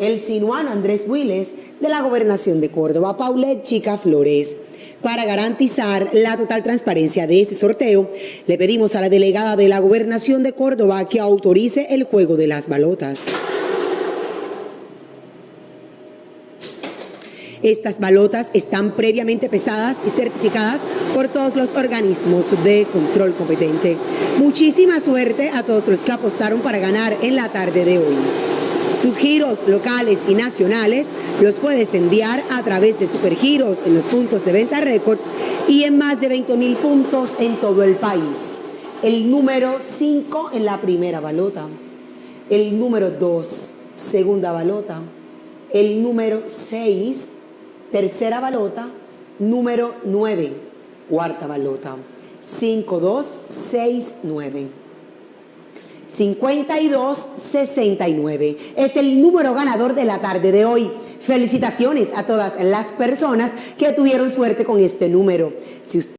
el sinuano Andrés Builes de la Gobernación de Córdoba, Paulette Chica Flores. Para garantizar la total transparencia de este sorteo, le pedimos a la delegada de la Gobernación de Córdoba que autorice el juego de las balotas. Estas balotas están previamente pesadas y certificadas por todos los organismos de control competente. Muchísima suerte a todos los que apostaron para ganar en la tarde de hoy. Giros locales y nacionales los puedes enviar a través de Supergiros en los puntos de venta récord y en más de 20 mil puntos en todo el país. El número 5 en la primera balota. El número 2, segunda balota. El número 6, tercera balota. Número 9, cuarta balota. 5, 2, 6, 9. 5269 es el número ganador de la tarde de hoy. Felicitaciones a todas las personas que tuvieron suerte con este número. Si usted